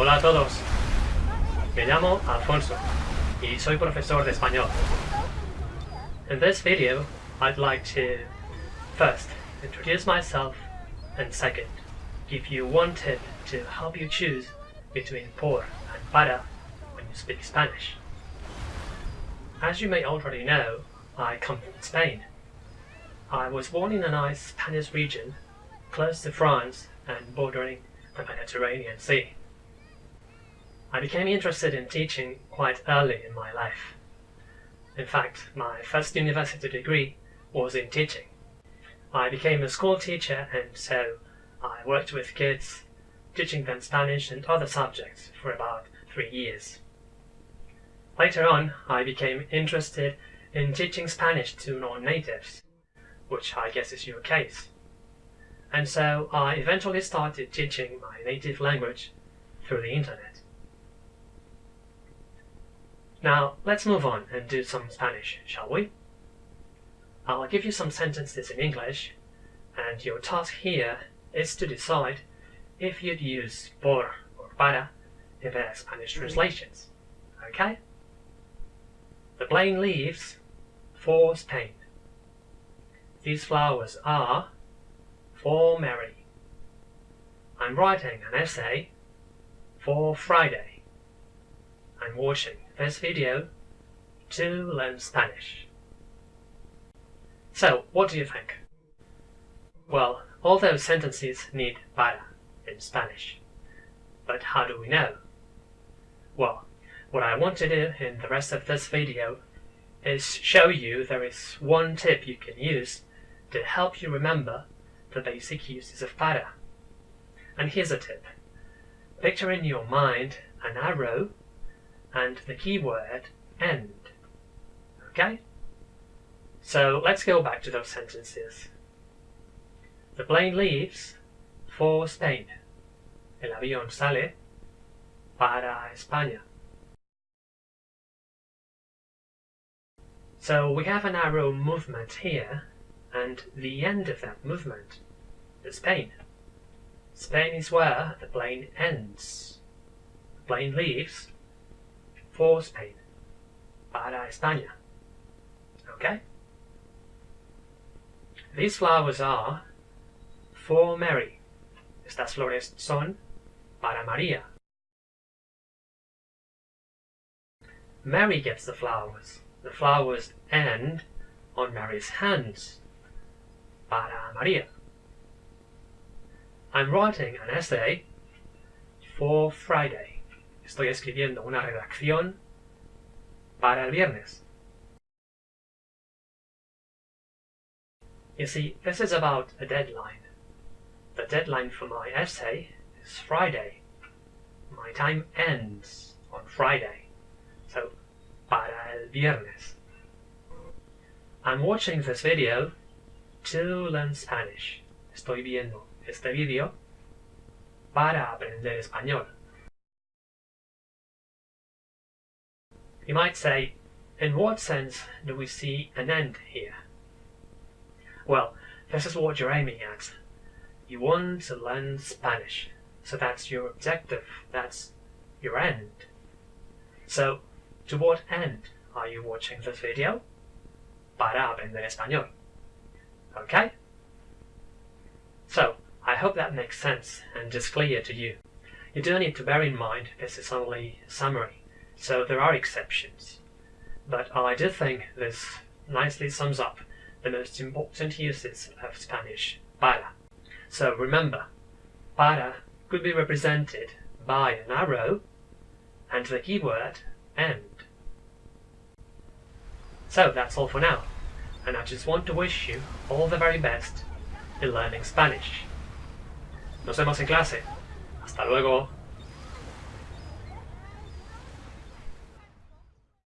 Hola a todos. Me llamo Alfonso y soy profesor de español. In this video, I'd like to first introduce myself and second, give you one tip to help you choose between por and para when you speak Spanish. As you may already know, I come from Spain. I was born in a nice Spanish region close to France and bordering the Mediterranean Sea. I became interested in teaching quite early in my life. In fact, my first university degree was in teaching. I became a school teacher and so I worked with kids, teaching them Spanish and other subjects for about three years. Later on, I became interested in teaching Spanish to non-natives, which I guess is your case. And so I eventually started teaching my native language through the internet. Now, let's move on and do some Spanish, shall we? I'll give you some sentences in English, and your task here is to decide if you'd use por or para in their Spanish translations, okay? The plane leaves for Spain. These flowers are for Mary. I'm writing an essay for Friday. I'm watching this video to learn Spanish. So, what do you think? Well, all those sentences need para in Spanish. But how do we know? Well, what I want to do in the rest of this video is show you there is one tip you can use to help you remember the basic uses of para. And here's a tip. Picture in your mind an arrow and the keyword end. Okay? So let's go back to those sentences. The plane leaves for Spain. El avión sale para España. So we have an arrow movement here, and the end of that movement is Spain. Spain is where the plane ends. The plane leaves for Spain, para España. Okay? These flowers are for Mary. Estas flores son para María. Mary gets the flowers. The flowers end on Mary's hands. Para María. I'm writing an essay for Friday. Estoy escribiendo una redacción para el viernes. You see, this is about a deadline. The deadline for my essay is Friday. My time ends on Friday. So, para el viernes. I'm watching this video to learn Spanish. Estoy viendo este video para aprender español. You might say, in what sense do we see an end here? Well, this is what you're aiming at. You want to learn Spanish, so that's your objective, that's your end. So, to what end are you watching this video? Para aprender español. Okay? So, I hope that makes sense and is clear to you. You do need to bear in mind this is only a summary, so there are exceptions. But I do think this nicely sums up the most important uses of Spanish para. So remember, para could be represented by an arrow and the keyword end. So that's all for now, and I just want to wish you all the very best in learning Spanish. Nos vemos en clase. Hasta luego.